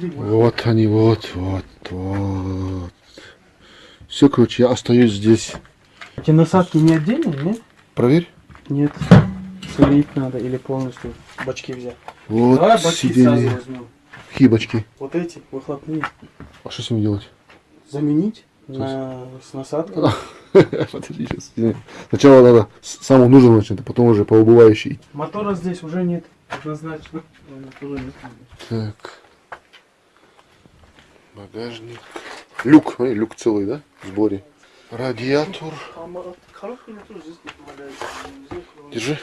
Вот они, вот, вот, вот. Все, короче, я остаюсь здесь. Эти насадки не отдельные, нет? Проверь. Нет. Слить надо или полностью бачки взять. Вот Давай бачки сразу сиденье. возьмем. Хибочки. Вот эти выхлопные. А что с ними делать? Заменить на, с насадкой. Подожди, сейчас. Сначала надо с самого нужного начать, а потом уже по убывающей. Мотора здесь уже нет. Однозначно. Так. Багажник. Люк, смотри, люк целый, да? В сборе. Радиатор. Держи.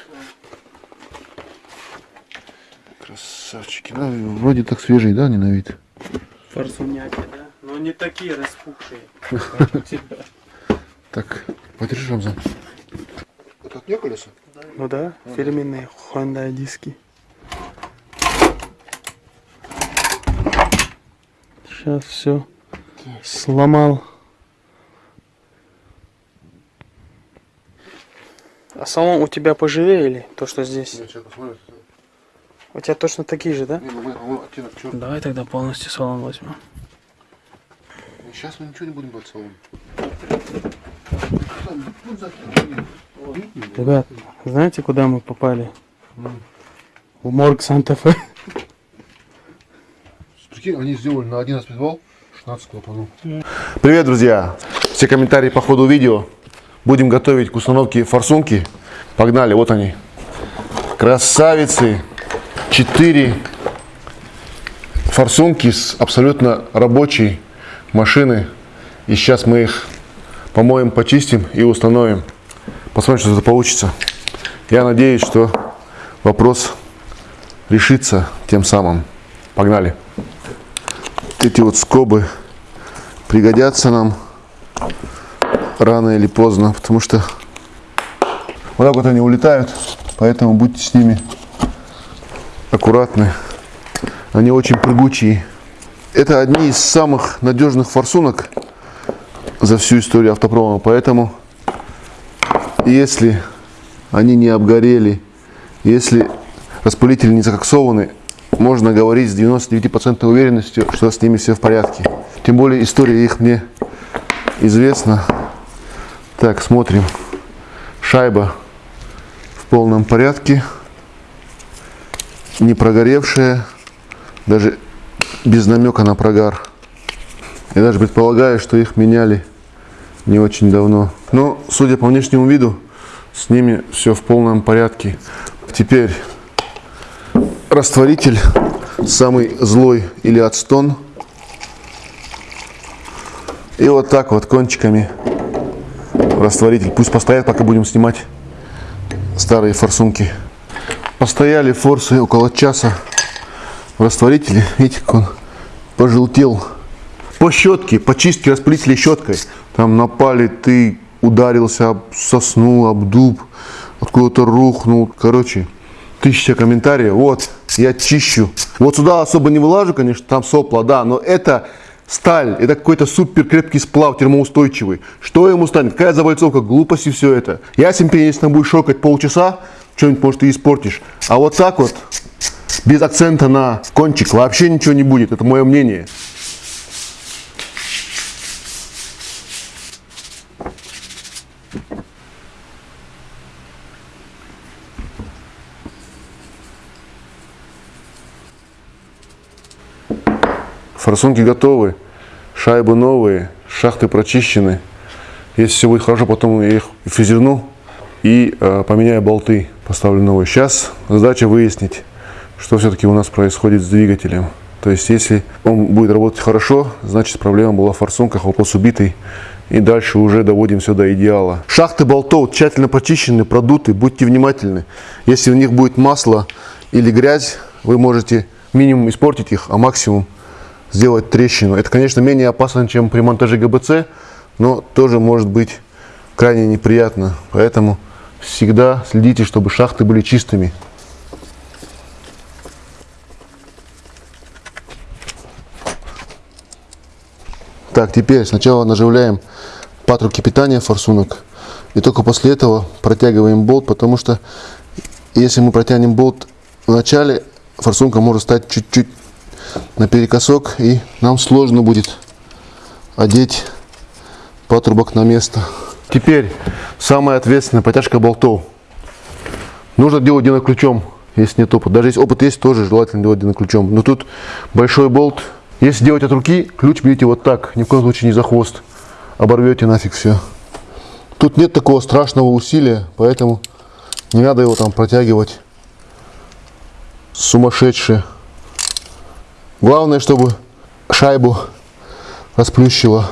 Красавчики. Ну, вроде так свежий, да, не на вид? Форсуняки, да? Но не такие распухшие, как у тебя. Так, подержи, Рамзан. Это от нее колеса? Ну да, фирменные Honda диски. Сейчас все сломал. А салон у тебя поживее или то, что здесь? У тебя точно такие же, да? Ну. Давай тогда полностью салон возьмем. Сейчас мы ничего не будем брать салон. Ребят, знаете, куда мы попали? В морг Санта-Фе. Прикинь, они сделали на 11 подвал 16 клапанов. Привет, друзья! Все комментарии по ходу видео. Будем готовить к установке форсунки. Погнали, вот они. Красавицы. Четыре форсунки с абсолютно рабочей машины. И сейчас мы их помоем, почистим и установим. Посмотрим, что это получится. Я надеюсь, что вопрос решится тем самым. Погнали. Эти вот скобы пригодятся нам рано или поздно, потому что вот так вот они улетают, поэтому будьте с ними аккуратны. Они очень прыгучие. Это одни из самых надежных форсунок за всю историю автопрома, поэтому если они не обгорели, если распылители не закоксованы, можно говорить с 99% уверенностью, что с ними все в порядке. Тем более история их мне известна. Так, смотрим. Шайба в полном порядке. Не прогоревшая. Даже без намека на прогар. Я даже предполагаю, что их меняли не очень давно. Но, судя по внешнему виду, с ними все в полном порядке. Теперь растворитель самый злой или отстон. И вот так вот кончиками растворитель. Пусть постоят, пока будем снимать старые форсунки. Постояли форсы около часа в растворителе. Видите, как он пожелтел. По щетке, по чистке распылителя щеткой. Там напали, ты ударился об сосну, об дуб, откуда-то рухнул. Короче, тысяча комментариев. Вот, я чищу. Вот сюда особо не вылажу, конечно, там сопла, да, но это сталь, это какой-то супер крепкий сплав, термоустойчивый. Что ему станет? Какая завальцовка, глупость и все это. Ясен пень, если там будешь шокать полчаса, что-нибудь, может, ты испортишь. А вот так вот, без акцента на кончик, вообще ничего не будет. Это мое мнение. Форсунки готовы, шайбы новые, шахты прочищены. Если все будет хорошо, потом я их фрезерну и э, поменяю болты, поставлю новые. Сейчас задача выяснить, что все-таки у нас происходит с двигателем. То есть, если он будет работать хорошо, значит проблема была в форсунках, вопрос убитый. И дальше уже доводим все до идеала. Шахты болтов тщательно почищены, продуты, будьте внимательны. Если в них будет масло или грязь, вы можете минимум испортить их, а максимум сделать трещину. Это, конечно, менее опасно, чем при монтаже ГБЦ, но тоже может быть крайне неприятно. Поэтому всегда следите, чтобы шахты были чистыми. Так, теперь сначала наживляем патрубки питания форсунок. И только после этого протягиваем болт, потому что если мы протянем болт в начале, форсунка может стать чуть-чуть наперекосок, и нам сложно будет одеть патрубок на место. Теперь самая ответственная потяжка болтов. Нужно делать ключом, если нет опыта. Даже если опыт есть, тоже желательно делать ключом. Но тут большой болт. Если делать от руки, ключ берите вот так. Ни в коем случае не за хвост. Оборвете нафиг все. Тут нет такого страшного усилия, поэтому не надо его там протягивать. Сумасшедшее. Главное, чтобы шайбу расплющило.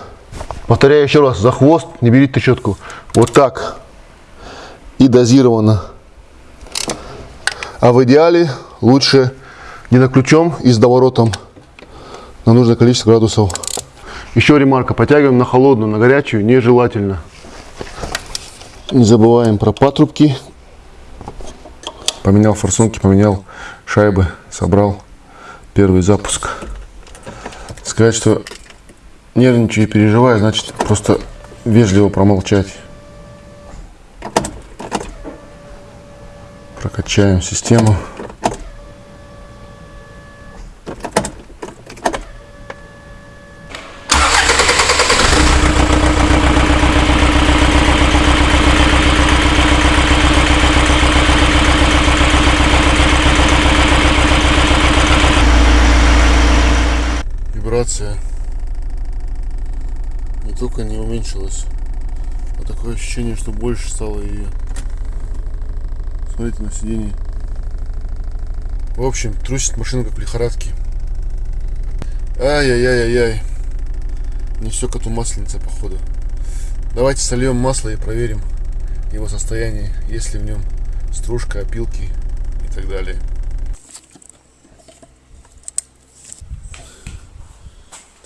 Повторяю еще раз, за хвост не берите трещотку. Вот так. И дозированно. А в идеале лучше не на ключом и с доворотом на нужное количество градусов. Еще ремарка, подтягиваем на холодную, на горячую нежелательно. Не забываем про патрубки. Поменял форсунки, поменял шайбы, собрал первый запуск. Сказать, что нервничаю и переживаю, значит просто вежливо промолчать. Прокачаем систему. Вибрация не только не уменьшилась, а такое ощущение, что больше стало ее. Смотрите на сиденье. В общем, трусит машину как в лихорадке. Ай-яй-яй-яй-яй. Не все коту масленица, походу. Давайте сольем масло и проверим его состояние, есть ли в нем стружка, опилки и так далее.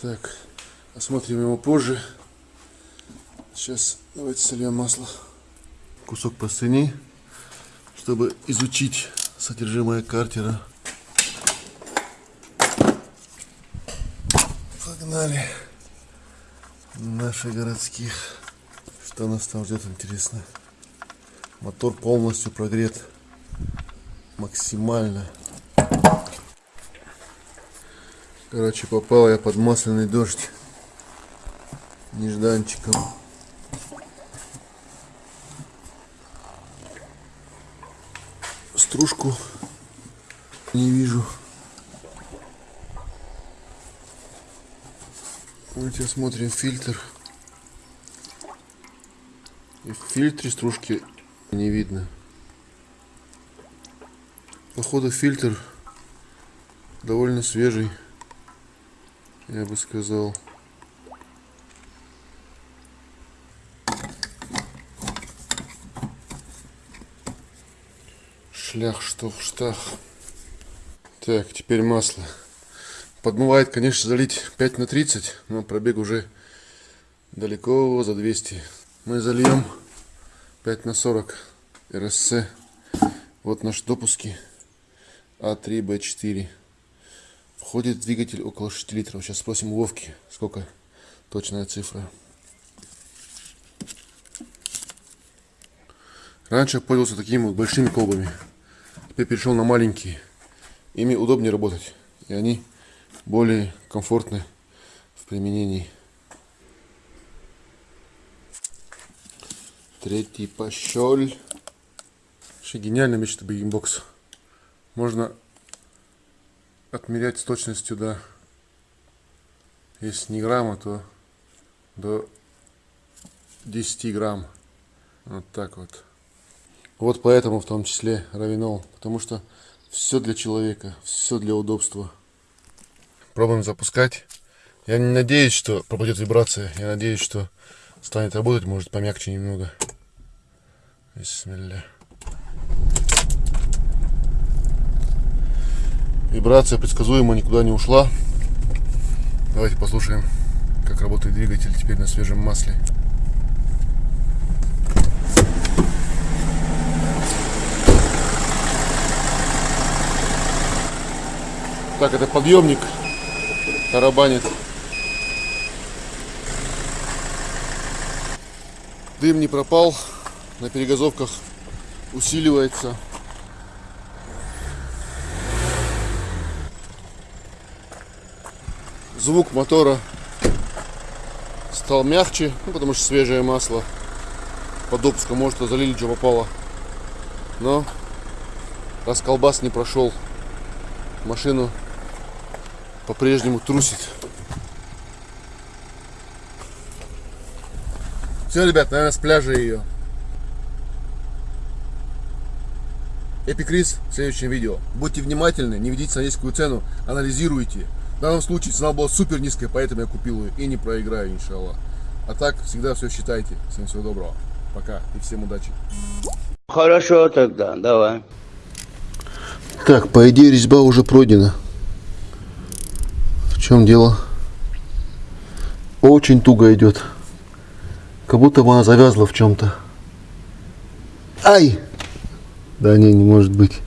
Так, осмотрим его позже. Сейчас давайте сольем масло. Кусок простыни, чтобы изучить содержимое картера. Погнали. Наших городских. Что нас там ждет, интересно. Мотор полностью прогрет. Максимально. Короче, попал я под масляный дождь. Нежданчиком. Стружку не вижу. Давайте смотрим фильтр. И в фильтре стружки не видно. Походу фильтр довольно свежий я бы сказал. Шлях, что в штах. Так, теперь масло. Подмывает, конечно, залить 5 на 30, но пробег уже далеко за 200. Мы зальем 5 на 40 РСЦ. Вот наши допуски А3, Б4. Входит двигатель около 6 литров. Сейчас спросим у Вовки, сколько точная цифра. Раньше я пользовался такими вот большими колбами. Теперь перешел на маленькие. Ими удобнее работать. И они более комфортны в применении. Третий пощель. Вообще гениальная вещь, это бигбокс. Можно отмерять с точностью до, если не грамма, то до 10 грамм. Вот так вот. Вот поэтому в том числе равинол, потому что все для человека, все для удобства. Пробуем запускать. Я не надеюсь, что пропадет вибрация. Я надеюсь, что станет работать, может помягче немного. Бисмилля. Вибрация предсказуемо никуда не ушла. Давайте послушаем, как работает двигатель теперь на свежем масле. Так, это подъемник тарабанит. Дым не пропал, на перегазовках усиливается. Звук мотора стал мягче, ну, потому что свежее масло. По допуску, может, залили, что попало. Но раз колбас не прошел, машину по-прежнему трусит. Все, ребят, наверное, с пляжа ее. Эпикрис в следующем видео. Будьте внимательны, не ведите на низкую цену, анализируйте. В данном случае цена была супер низкая, поэтому я купил ее и не проиграю, иншаллах. А так, всегда все считайте. Всем всего доброго. Пока и всем удачи. Хорошо тогда, давай. Так, по идее резьба уже пройдена. В чем дело? Очень туго идет. Как будто бы она завязла в чем-то. Ай! Да не, не может быть.